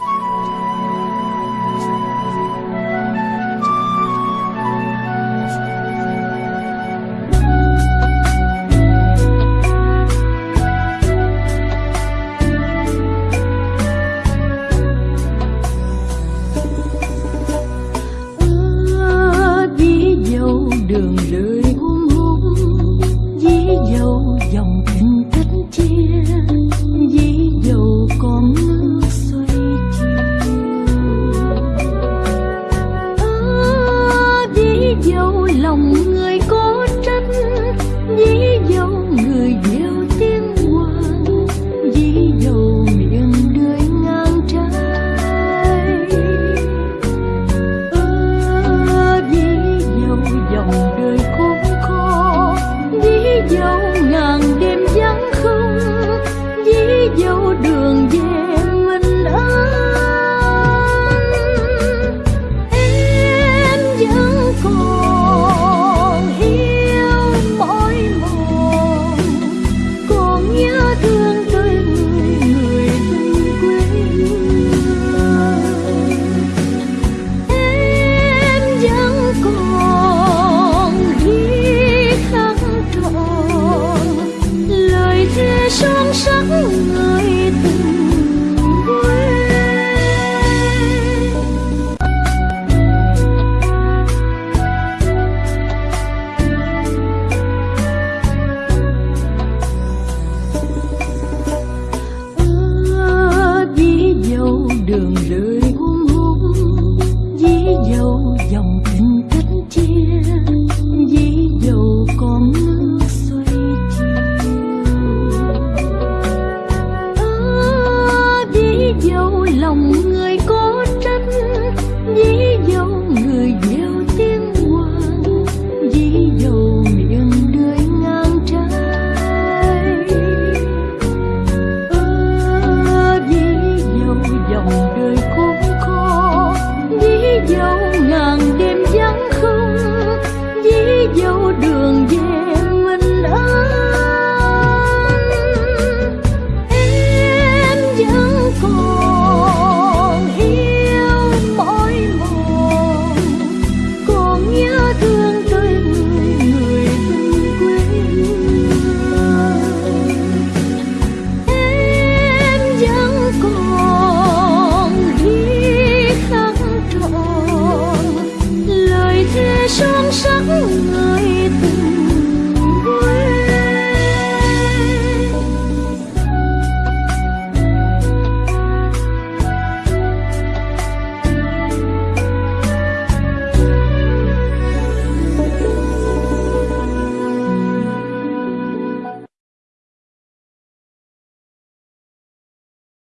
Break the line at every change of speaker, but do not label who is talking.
you lòng người có trách, dí dầu người gieo tiếng hoàng dí dầu miệng lưỡi ngang trái. Ơ, dí dầu dòng đời khốn khó, dí dầu ngàn son sắc người từng đường lửa son sắc người từ.